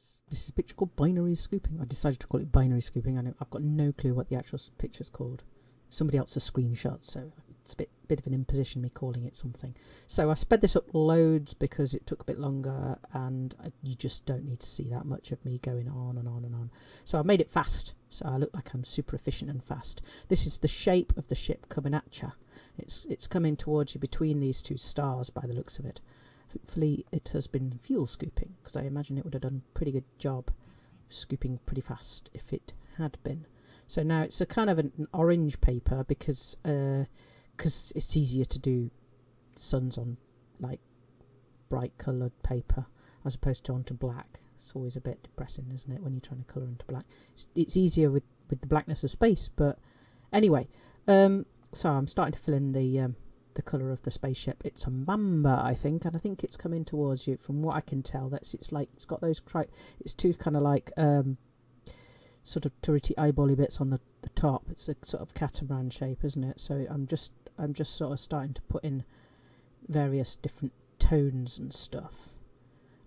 let's. This is a picture called binary scooping. I decided to call it binary scooping. I know I've got no clue what the actual picture's called. Somebody else's a screenshot, so it's a bit bit of an imposition me calling it something. So I sped this up loads because it took a bit longer, and I, you just don't need to see that much of me going on and on and on. So I made it fast, so I look like I'm super efficient and fast. This is the shape of the ship coming at you. It's it's coming towards you between these two stars by the looks of it. Hopefully it has been fuel scooping, because I imagine it would have done a pretty good job scooping pretty fast if it had been. So now it's a kind of an, an orange paper because uh, it's easier to do suns on like bright coloured paper as opposed to onto black. It's always a bit depressing, isn't it, when you're trying to colour into black? It's, it's easier with, with the blackness of space, but anyway. Um, so I'm starting to fill in the um, the colour of the spaceship. It's a mamba, I think, and I think it's coming towards you. From what I can tell, that's it's like it's got those cri- it's two kind of like um, sort of turrety eyebally bits on the, the top. It's a sort of catamaran shape, isn't it? So I'm just I'm just sort of starting to put in various different tones and stuff.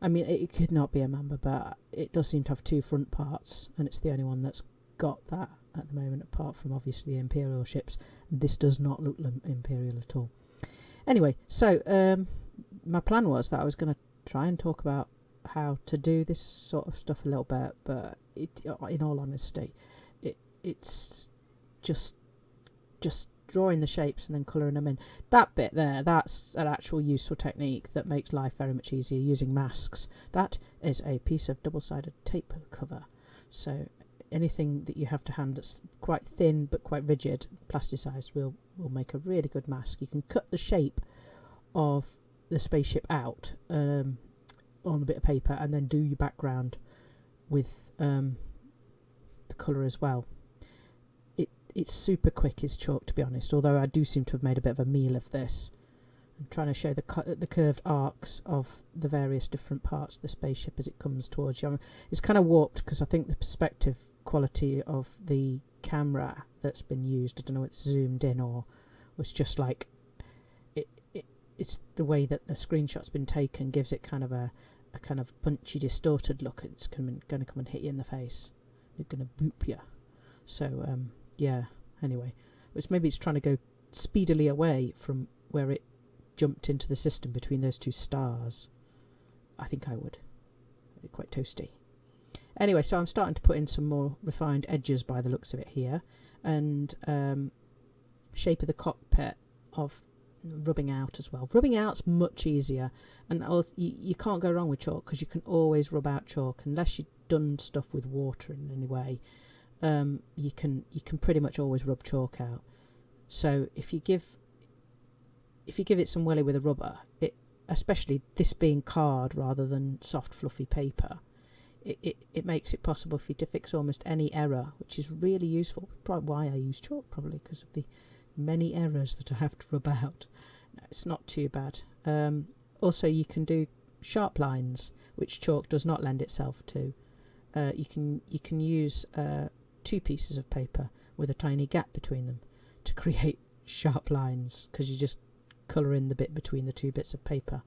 I mean, it, it could not be a mamba, but it does seem to have two front parts, and it's the only one that's got that at the moment, apart from obviously the Imperial ships. This does not look Imperial at all. Anyway, so um, my plan was that I was going to try and talk about how to do this sort of stuff a little bit, but it, in all honesty, it it's just just drawing the shapes and then colouring them in. That bit there, that's an actual useful technique that makes life very much easier using masks. That is a piece of double-sided tape cover. So anything that you have to hand that's quite thin but quite rigid, plasticized, will will make a really good mask. You can cut the shape of the spaceship out um, on a bit of paper and then do your background with um, the colour as well. It it's super quick as chalk to be honest, although I do seem to have made a bit of a meal of this. I'm trying to show the the curved arcs of the various different parts of the spaceship as it comes towards you. It's kind of warped because I think the perspective quality of the camera that's been used. I don't know, it's zoomed in or was just like it, it. It's the way that the screenshot's been taken gives it kind of a, a kind of punchy, distorted look. It's going to come and hit you in the face. It's going to boop you. So um, yeah. Anyway, it's maybe it's trying to go speedily away from where it jumped into the system between those two stars. I think I would. quite toasty. Anyway, so I'm starting to put in some more refined edges by the looks of it here. And um, shape of the cockpit of rubbing out as well. Rubbing out's much easier. And you, can't go wrong with chalk because you can always rub out chalk unless you've done stuff with water in any way. Um, you can you can pretty much always rub chalk out. So if you give if you give it some welly with a rubber, it especially this being card rather than soft fluffy paper, it, it, it makes it possible for you to fix almost any error, which is really useful. Probably why I use chalk, probably because of the many errors that I have to rub out. No, it's not too bad. Um, also, you can do sharp lines, which chalk does not lend itself to. Uh, you can you can use uh, two pieces of paper with a tiny gap between them to create sharp lines because you just colour in the bit between the two bits of paper.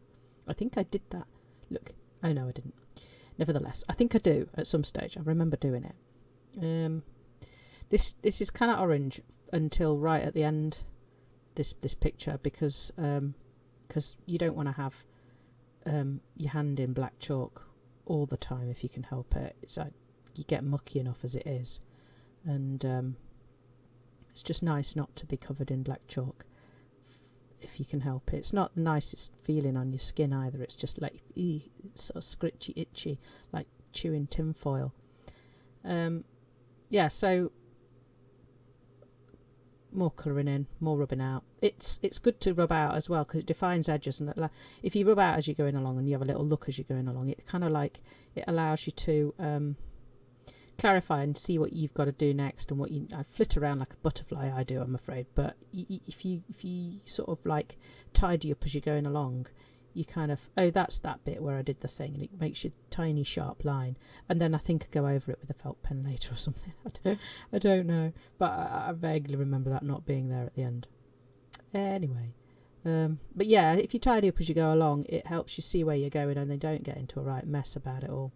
I think I did that. Look, oh no, I didn't. Nevertheless, I think I do at some stage. I remember doing it. Um, this this is kind of orange until right at the end. This this picture because because um, you don't want to have um, your hand in black chalk all the time if you can help it. It's like you get mucky enough as it is, and um, it's just nice not to be covered in black chalk if you can help it. It's not the nicest feeling on your skin either. It's just like ee, it's sort of scritchy, itchy, like chewing tinfoil. Um, yeah, so more colouring in, more rubbing out. It's it's good to rub out as well because it defines edges and that, if you rub out as you're going along and you have a little look as you're going along, it kind of like it allows you to um, clarify and see what you've got to do next and what you I flit around like a butterfly I do I'm afraid. But if you if you sort of like tidy up as you're going along you kind of oh that's that bit where I did the thing and it makes you tiny sharp line. And then I think I go over it with a felt pen later or something. I don't, I don't know. But I, I vaguely remember that not being there at the end. Anyway um, but yeah if you tidy up as you go along it helps you see where you're going and they don't get into a right mess about it all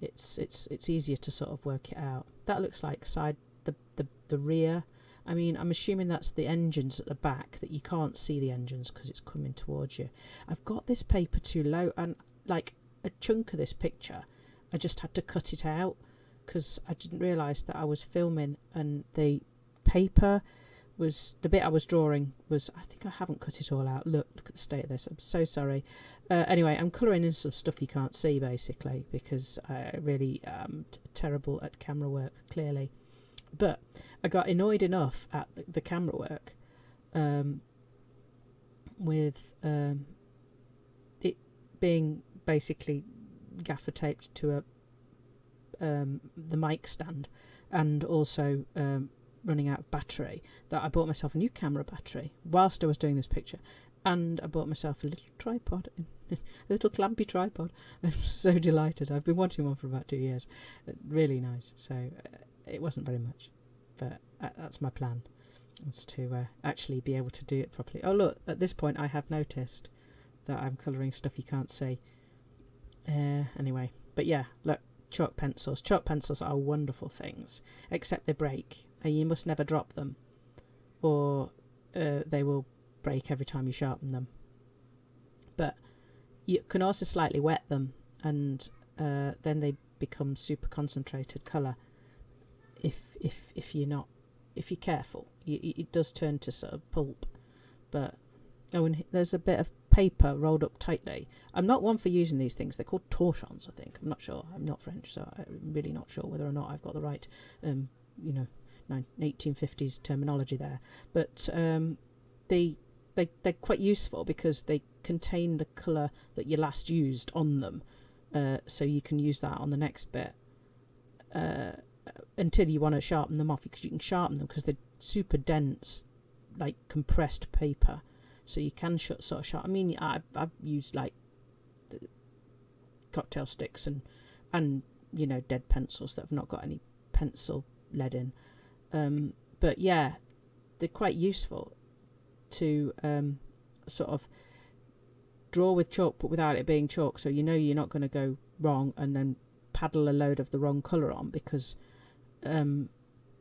it's it's it's easier to sort of work it out. That looks like side the the, the rear. I mean, I'm assuming that's the engines at the back that you can't see the engines because it's coming towards you. I've got this paper too low, and like a chunk of this picture, I just had to cut it out because I didn't realise that I was filming and the paper was the bit I was drawing was I think I haven't cut it all out. Look, look at the state of this. I'm so sorry. Uh, anyway, I'm colouring in some stuff you can't see basically because I really am terrible at camera work clearly. But I got annoyed enough at the, the camera work um, with um, it being basically gaffer taped to a um, the mic stand and also um, running out of battery that I bought myself a new camera battery whilst I was doing this picture and I bought myself a little tripod a little clampy tripod. I'm so delighted. I've been wanting one for about two years. Uh, really nice. So uh, it wasn't very much but uh, that's my plan is to uh, actually be able to do it properly. Oh look at this point I have noticed that I'm colouring stuff you can't see. Uh, anyway but yeah look chalk pencils chalk pencils are wonderful things except they break and you must never drop them, or uh, they will break every time you sharpen them. But you can also slightly wet them, and uh, then they become super concentrated colour. If if if you're not if you're careful, you, it does turn to sort of pulp. But oh, and there's a bit of paper rolled up tightly. I'm not one for using these things. They're called torchons, I think. I'm not sure. I'm not French, so I'm really not sure whether or not I've got the right, um, you know, 1850s terminology there, but um, they they they're quite useful because they contain the colour that you last used on them, uh, so you can use that on the next bit uh, until you want to sharpen them off because you can sharpen them because they're super dense, like compressed paper, so you can sh- sort of sharpen. I mean, I I've used like cocktail sticks and and you know dead pencils that have not got any pencil lead in um, but yeah, they're quite useful to um, sort of draw with chalk, but without it being chalk. So you know you're not going to go wrong and then paddle a load of the wrong colour on because um,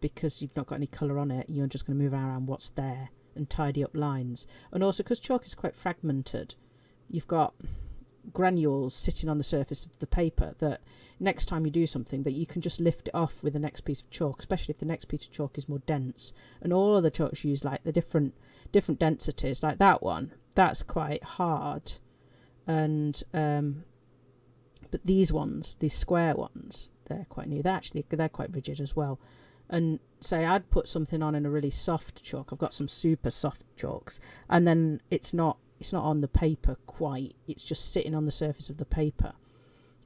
because you've not got any colour on it. You're just going to move around what's there and tidy up lines. And also because chalk is quite fragmented, you've got granules sitting on the surface of the paper that next time you do something that you can just lift it off with the next piece of chalk especially if the next piece of chalk is more dense. And all of the chalks use like the different different densities like that one. That's quite hard. And um but these ones these square ones they're quite new. They're actually they're quite rigid as well and say I'd put something on in a really soft chalk. I've got some super soft chalks. And then it's not it's not on the paper quite. It's just sitting on the surface of the paper.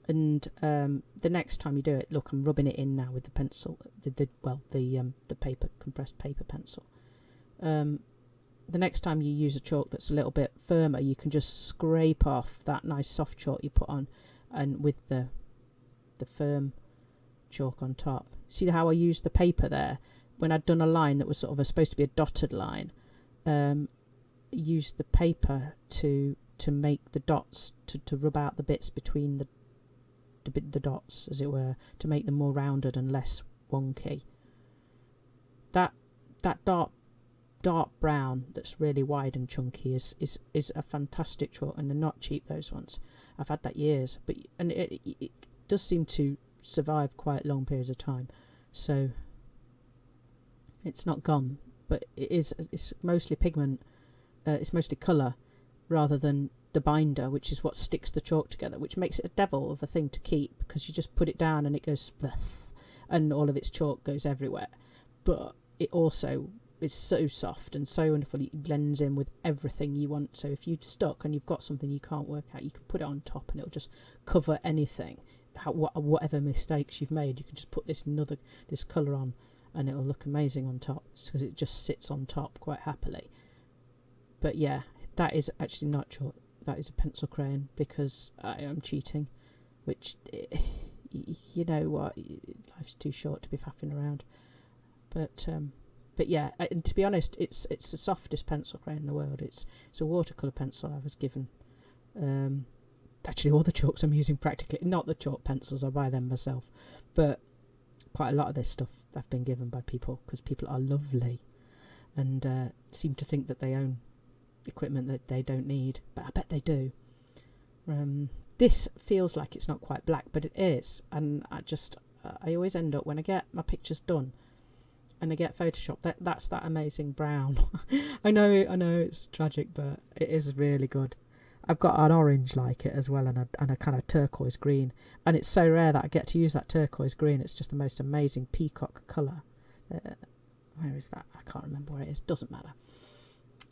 And um, the next time you do it look I'm rubbing it in now with the pencil the, the well the um, the paper compressed paper pencil. Um, the next time you use a chalk that's a little bit firmer you can just scrape off that nice soft chalk you put on and with the the firm chalk on top see how I used the paper there? When I'd done a line that was sort of a, supposed to be a dotted line um, use the paper to to make the dots to, to rub out the bits between the the, the dots as it were to make them more rounded and less wonky. That that dark dark brown that's really wide and chunky is is is a fantastic chalk and they're not cheap those ones. I've had that years but and it, it does seem to survive quite long periods of time so it's not gone but it is it's mostly pigment uh, it's mostly colour rather than the binder, which is what sticks the chalk together, which makes it a devil of a thing to keep because you just put it down and it goes and all of its chalk goes everywhere. But it also is so soft and so wonderful. It blends in with everything you want. So if you're stuck and you've got something you can't work out, you can put it on top and it'll just cover anything. How, whatever mistakes you've made, you can just put this another this colour on, and it'll look amazing on top because it just sits on top quite happily. But yeah, that is actually not chalk. That is a pencil crayon because I am cheating, which you know what, life's too short to be faffing around. But um, but yeah, and to be honest, it's it's the softest pencil crayon in the world. It's it's a watercolor pencil I was given. Um, actually all the chalks I'm using practically, not the chalk pencils, I buy them myself, but quite a lot of this stuff I've been given by people because people are lovely and uh, seem to think that they own equipment that they don't need, but I bet they do. Um, this feels like it's not quite black, but it is, and I just I always end up when I get my pictures done and I get Photoshop. That that's that amazing brown. I know, I know, it's tragic, but it is really good. I've got an orange like it as well, and a and a kind of turquoise green, and it's so rare that I get to use that turquoise green. It's just the most amazing peacock colour. Uh, where is that? I can't remember where it is. Doesn't matter.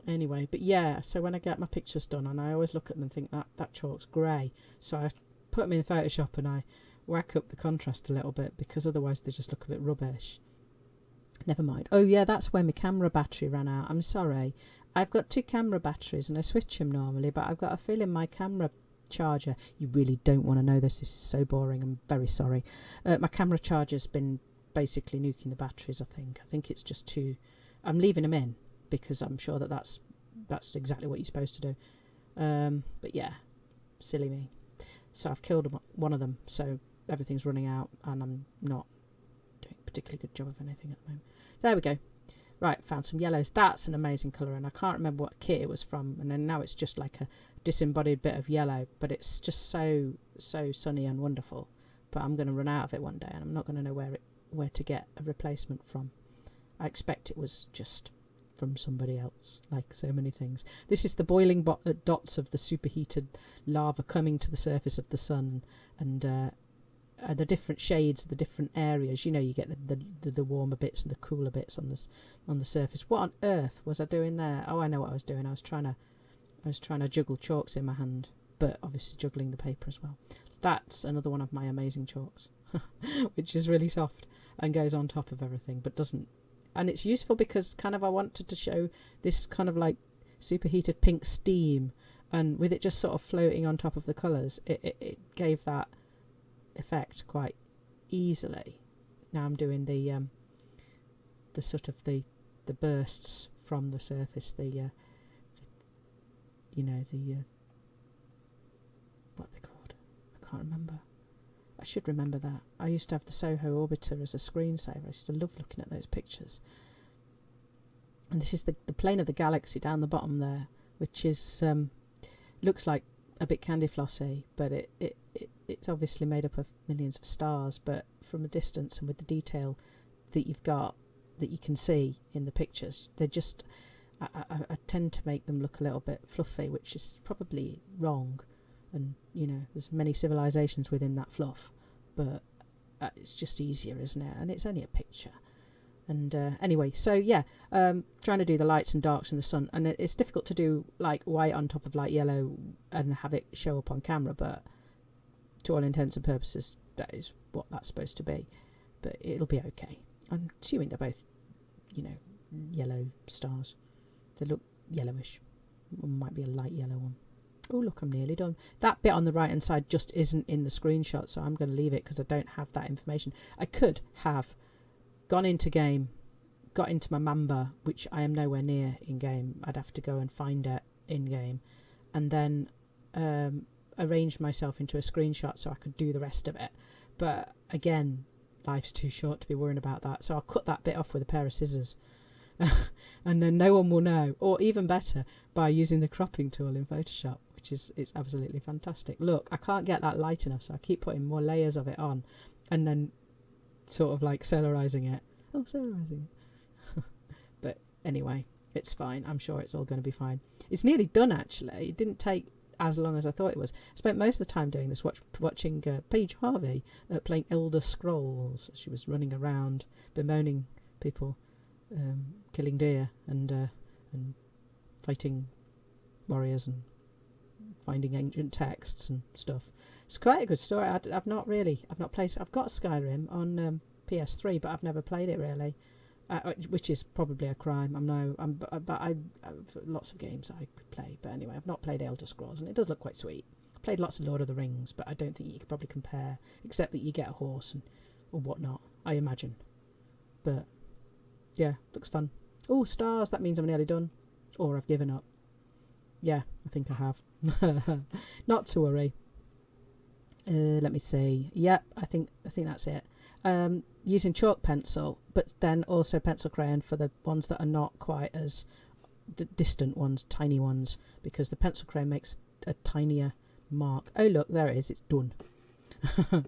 Anyway, but yeah, so when I get my pictures done, and I always look at them and think that that chalk's grey, so I put them in Photoshop and I whack up the contrast a little bit because otherwise they just look a bit rubbish. Never mind. Oh yeah, that's where my camera battery ran out. I'm sorry. I've got two camera batteries and I switch them normally, but I've got a feeling my camera charger. You really don't want to know this. This is so boring. I'm very sorry. Uh, my camera charger's been basically nuking the batteries. I think. I think it's just too. I'm leaving them in because I'm sure that that's that's exactly what you're supposed to do. Um, but yeah, silly me. So I've killed one of them. So everything's running out, and I'm not doing a particularly good job of anything at the moment. There we go. Right, found some yellows. That's an amazing colour, and I can't remember what kit it was from. And then now it's just like a disembodied bit of yellow, but it's just so so sunny and wonderful. But I'm going to run out of it one day, and I'm not going to know where it where to get a replacement from. I expect it was just from somebody else, like so many things. This is the boiling bo- uh, dots of the superheated lava coming to the surface of the sun, and uh, uh, the different shades, the different areas. You know, you get the, the, the, warmer bits and the cooler bits on this on the surface. What on earth was I doing there? Oh, I know what I was doing. I was trying to I was trying to juggle chalks in my hand, but obviously juggling the paper as well. That's another one of my amazing chalks, which is really soft and goes on top of everything, but doesn't. And it's useful because kind of I wanted to show this kind of like superheated pink steam, and with it just sort of floating on top of the colours, it, it, it gave that effect quite easily. Now I'm doing the um, the sort of the the bursts from the surface, the, uh, the you know the uh, what they called. I can't remember. I should remember that. I used to have the Soho Orbiter as a screensaver. I used to love looking at those pictures. And this is the the plane of the galaxy down the bottom there, which is um, looks like a bit candy flossy, but it, it, it it's obviously made up of millions of stars. But from a distance and with the detail that you've got that you can see in the pictures, they're just I, I, I tend to make them look a little bit fluffy, which is probably wrong. And you know, there's many civilizations within that fluff, but uh, it's just easier, isn't it? And it's only a picture. And uh, anyway, so yeah, um, trying to do the lights and darks and the sun, and it's difficult to do like white on top of light yellow and have it show up on camera, but to all intents and purposes, that is what that's supposed to be. But it'll be okay. I'm assuming they're both, you know, yellow stars. They look yellowish. One might be a light yellow one. Oh, look, I'm nearly done. That bit on the right hand side just isn't in the screenshot, so I'm going to leave it because I don't have that information. I could have gone into game, got into my Mamba, which I am nowhere near in game. I'd have to go and find it in game, and then um, arranged myself into a screenshot so I could do the rest of it. But again, life's too short to be worrying about that, so I'll cut that bit off with a pair of scissors. and then no one will know, or even better, by using the cropping tool in Photoshop, which is it's absolutely fantastic. Look, I can't get that light enough, so I keep putting more layers of it on, and then sort of like solarizing it. Oh, solarizing it. but anyway, it's fine. I'm sure it's all going to be fine. It's nearly done actually. It didn't take as long as I thought it was. I spent most of the time doing this, watch, watching uh, Paige Harvey uh, playing Elder Scrolls. She was running around bemoaning people um, killing deer and uh, and fighting warriors and finding ancient texts and stuff. It's quite a good story. I, have not really, I've not played. I've got Skyrim on um, PS3, but I've never played it really, uh, uh which is probably a crime. I'm no, I'm, but, I, I've lots of games I could play, but anyway, I've not played Elder Scrolls, and it does look quite sweet. I've played lots of Lord of the Rings, but I don't think you could probably compare, except that you get a horse and or whatnot. I imagine, but yeah, looks fun. Oh, stars! That means I'm nearly done, or I've given up. Yeah, I think I have. Not to worry. Uh, let me see. Yep, I think I think that's it. Um, using chalk pencil, but then also pencil crayon for the ones that are not quite as the distant ones, tiny ones, because the pencil crayon makes a tinier mark. Oh look, there it is. It's done.